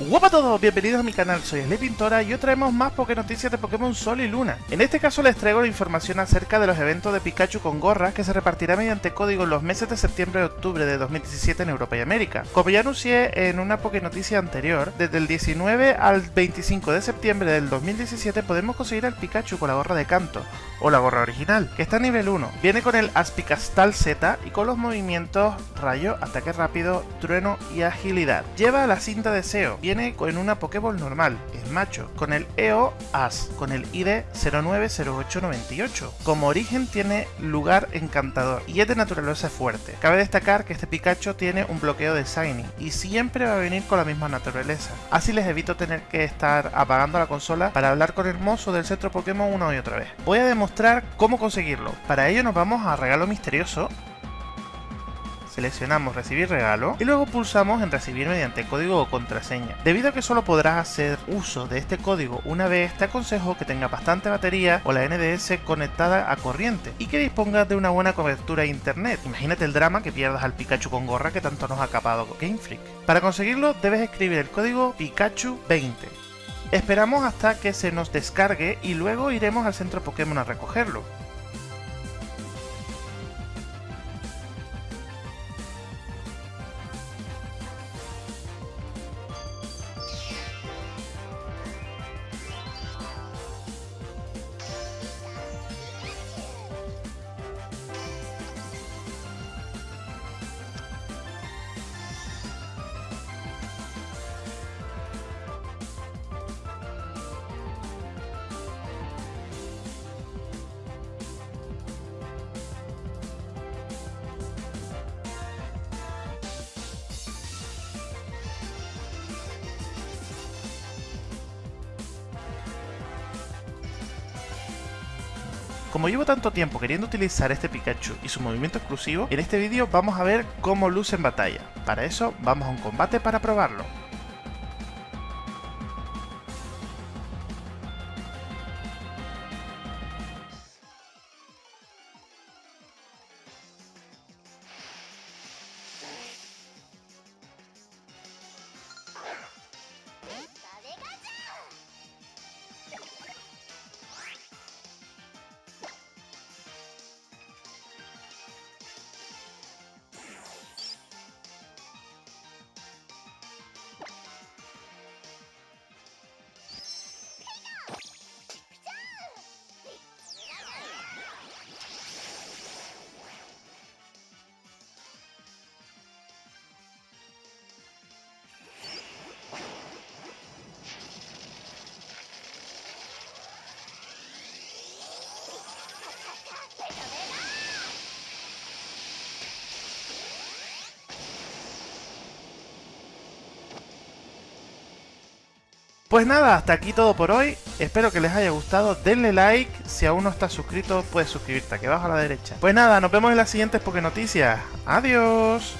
Hola a todos, bienvenidos a mi canal, soy Sly Pintora y hoy traemos más Poké Noticias de Pokémon Sol y Luna. En este caso les traigo la información acerca de los eventos de Pikachu con gorras que se repartirá mediante código en los meses de septiembre y octubre de 2017 en Europa y América. Como ya anuncié en una Poké Noticia anterior, desde el 19 al 25 de septiembre del 2017 podemos conseguir al Pikachu con la gorra de canto, o la gorra original, que está a nivel 1. Viene con el Aspicastal Z y con los movimientos rayo, ataque rápido, trueno y agilidad. Lleva la cinta de SEO, viene con una Pokéball normal, es macho, con el EO As, con el ID 090898. Como origen tiene lugar encantador y es de naturaleza fuerte. Cabe destacar que este Pikachu tiene un bloqueo de Shiny y siempre va a venir con la misma naturaleza. Así les evito tener que estar apagando la consola para hablar con el mozo del centro Pokémon una y otra vez. Voy a demostrar cómo conseguirlo. Para ello nos vamos a regalo misterioso seleccionamos recibir regalo y luego pulsamos en recibir mediante código o contraseña. Debido a que solo podrás hacer uso de este código una vez, te aconsejo que tenga bastante batería o la NDS conectada a corriente y que dispongas de una buena cobertura de internet. Imagínate el drama que pierdas al Pikachu con gorra que tanto nos ha acabado Game Freak. Para conseguirlo debes escribir el código Pikachu20. Esperamos hasta que se nos descargue y luego iremos al centro Pokémon a recogerlo. Como llevo tanto tiempo queriendo utilizar este Pikachu y su movimiento exclusivo, en este vídeo vamos a ver cómo luce en batalla. Para eso vamos a un combate para probarlo. Pues nada, hasta aquí todo por hoy. Espero que les haya gustado. Denle like. Si aún no estás suscrito, puedes suscribirte aquí abajo a la derecha. Pues nada, nos vemos en las siguientes Poké Noticias. Adiós.